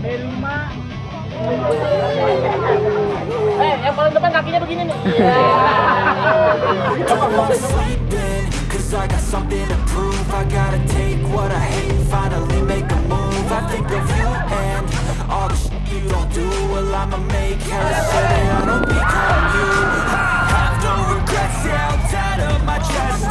Eh, yang paling depan kakinya begini nih. Cause I got something to prove I gotta take what I hate finally make a move I think of you and all the shit you don't do Well I'ma make hella sure that I don't become you Have no regrets, yeah, I'll tie to my chest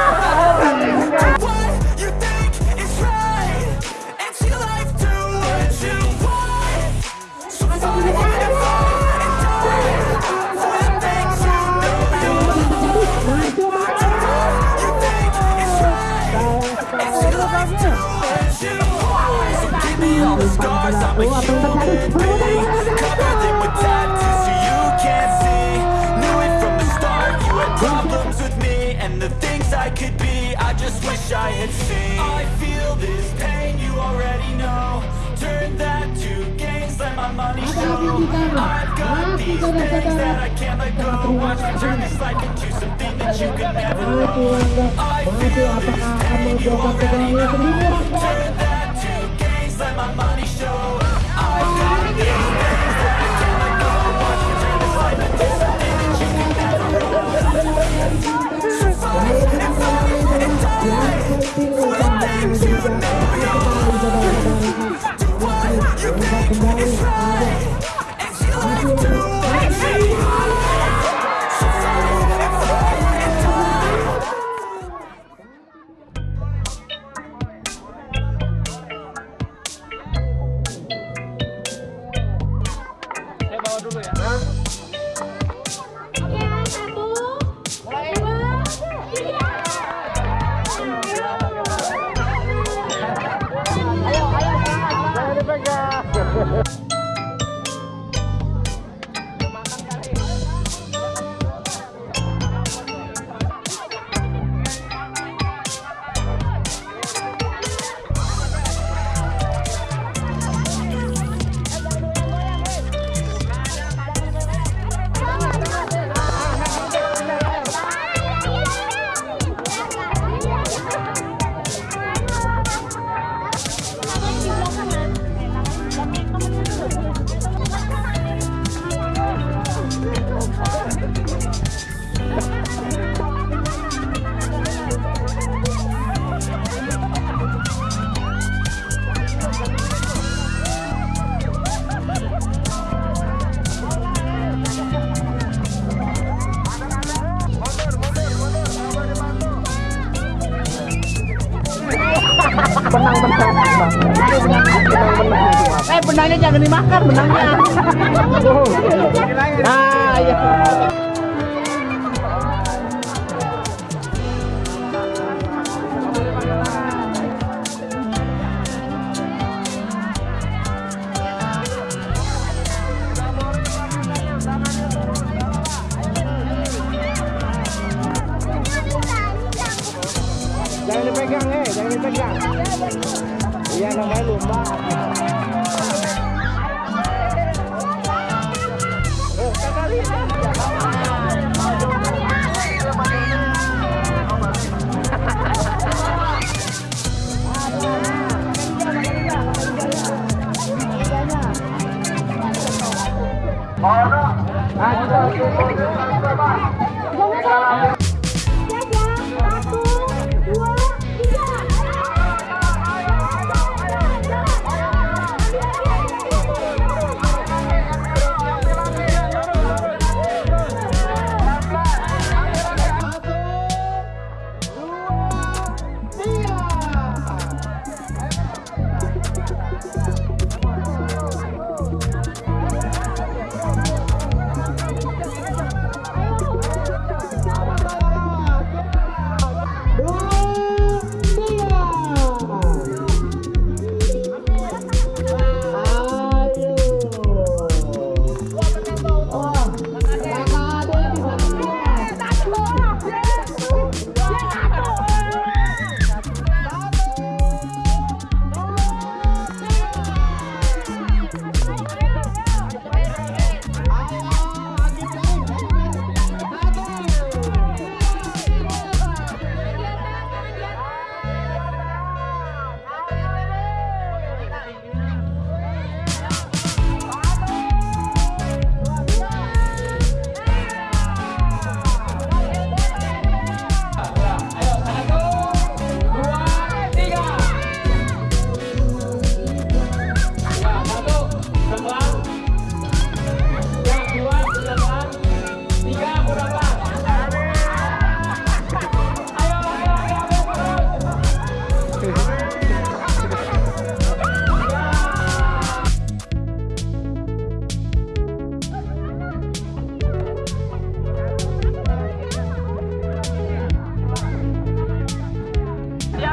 I feel this pain, you. already know Turn that to gains, let my money show I've got these things that I can't let go Watch me turn this life into something that you can never I feel this pain, you already know jangan dimakan benangnya. Nah, iya.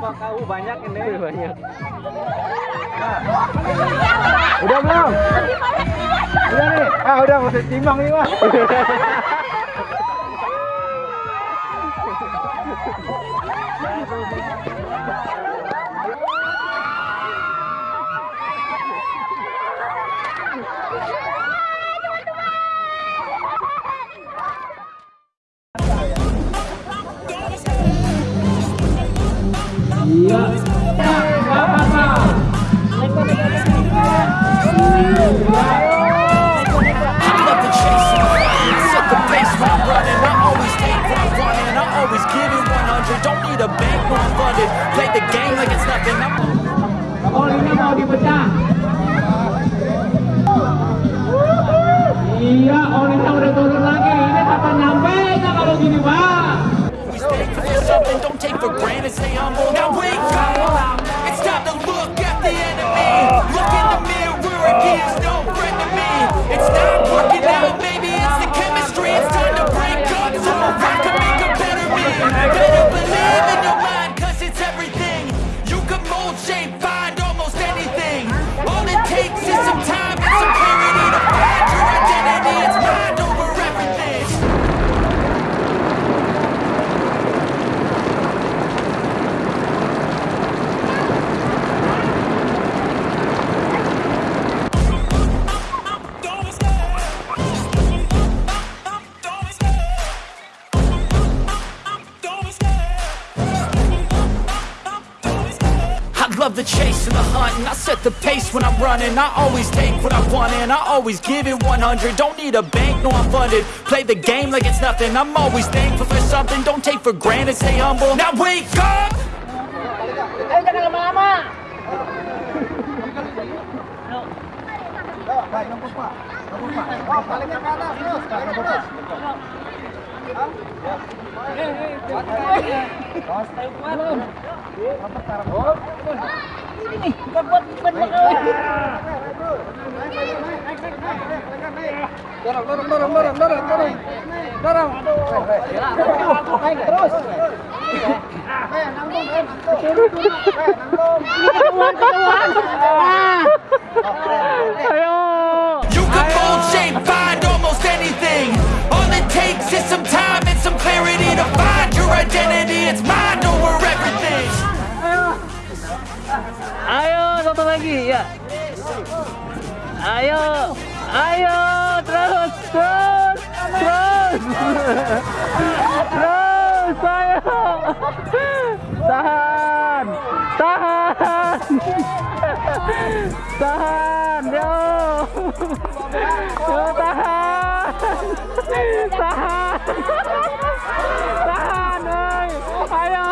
kau banyak ini. Banyak. Udah belum? Udah nih. Ah, udah mesti timbang nih, Mas. dipecah. Iya, olinya udah turun lagi. Ini kapan nyampe kalau gini, Pak? The hunt and I set the pace when I'm running. I always take what I want and I always give it 100 Don't need a bank, no I'm funded. Play the game like it's nothing. I'm always thankful for something. Don't take for granted, stay humble. Now wake up! Dorong, dorong, dorong, dorong, dorong, dorong. Dorong. Naik terus. Ayo. You can mold, shape, find almost anything All it takes is some time and some clarity To find your identity It's mind Ayo, satu lagi, ya. Ayo, ayo, terus, terus, terus, terus, ayo, tahan, tahan, tahan, yo, yo, tahan, tahan, tahan, ayo.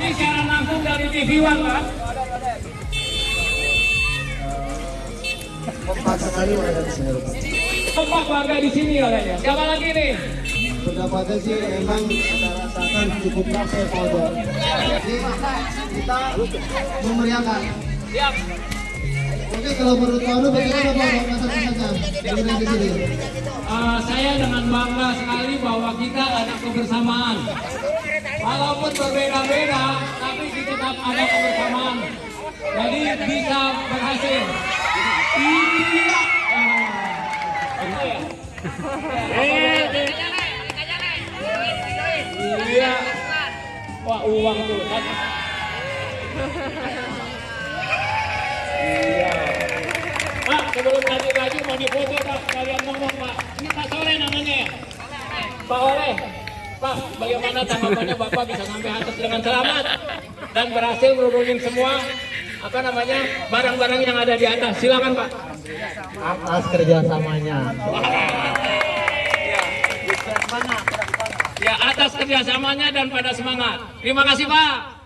Ini siaran langsung dari TV One Pak. Kompak warga di sini katanya. Siapa lagi nih? pendapatnya sih emang kita rasakan cukup capek Polda. Jadi kita memeriahkan. Siap. Oke, kalau menurut Pak Anu bagaimana Pak Bapak satu saja dengan di sini? Saya dengan bangga sekali bahwa kita ada kebersamaan. Walaupun berbeda-beda, tapi kita tetap ada kebersamaan. Jadi bisa berhasil. Iya. Eh, Iya. Wah, uang tuh. Iya. Pak, sebelum lanjut lagi mau difoto Pak, kalian ngomong Pak. Ini Pak Soleh namanya ya? Pak Oleh. Pak, bagaimana tanggapannya Bapak bisa sampai atas dengan selamat dan berhasil nurunin semua apa namanya barang-barang yang ada di atas. Silakan Pak. Atas kerjasamanya. Ya atas kerjasamanya dan pada semangat. Terima kasih Pak.